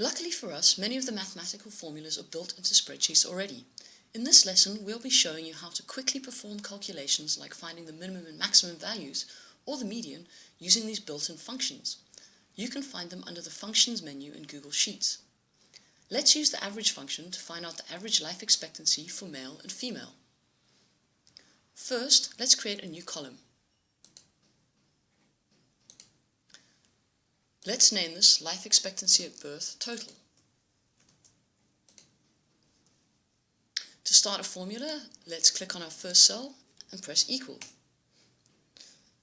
Luckily for us, many of the mathematical formulas are built into spreadsheets already. In this lesson, we'll be showing you how to quickly perform calculations like finding the minimum and maximum values, or the median, using these built-in functions. You can find them under the Functions menu in Google Sheets. Let's use the average function to find out the average life expectancy for male and female. First, let's create a new column. Let's name this life expectancy at birth total. To start a formula, let's click on our first cell and press equal.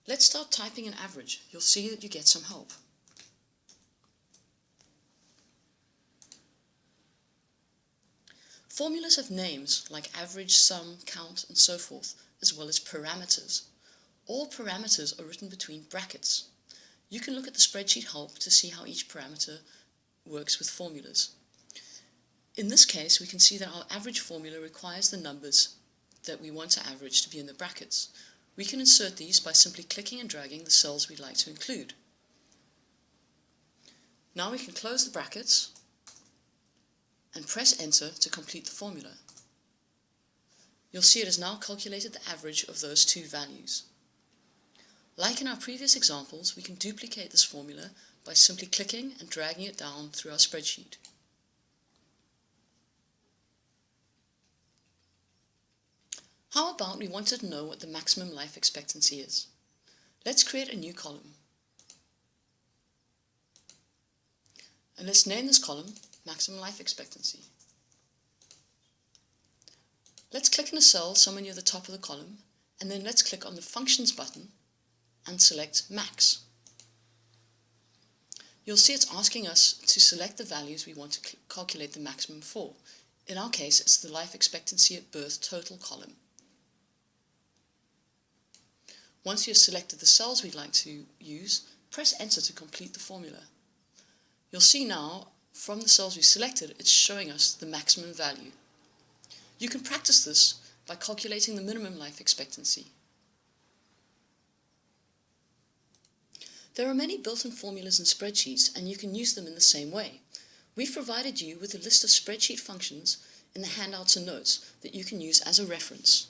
Let's start typing an average. You'll see that you get some help. Formulas have names like average, sum, count, and so forth, as well as parameters. All parameters are written between brackets. You can look at the spreadsheet help to see how each parameter works with formulas. In this case, we can see that our average formula requires the numbers that we want to average to be in the brackets. We can insert these by simply clicking and dragging the cells we'd like to include. Now we can close the brackets and press enter to complete the formula. You'll see it has now calculated the average of those two values. Like in our previous examples, we can duplicate this formula by simply clicking and dragging it down through our spreadsheet. How about we wanted to know what the maximum life expectancy is? Let's create a new column. And let's name this column Maximum Life Expectancy. Let's click in a cell somewhere near the top of the column, and then let's click on the Functions button and select Max. You'll see it's asking us to select the values we want to calculate the maximum for. In our case, it's the life expectancy at birth total column. Once you've selected the cells we'd like to use, press enter to complete the formula. You'll see now, from the cells we selected, it's showing us the maximum value. You can practice this by calculating the minimum life expectancy. There are many built-in formulas in spreadsheets and you can use them in the same way. We've provided you with a list of spreadsheet functions in the handouts and notes that you can use as a reference.